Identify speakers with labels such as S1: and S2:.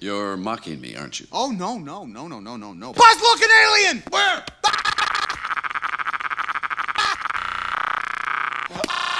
S1: You're mocking me, aren't you?
S2: Oh, no, no, no, no, no, no, no. Buzz looking alien!
S1: Where? Ah!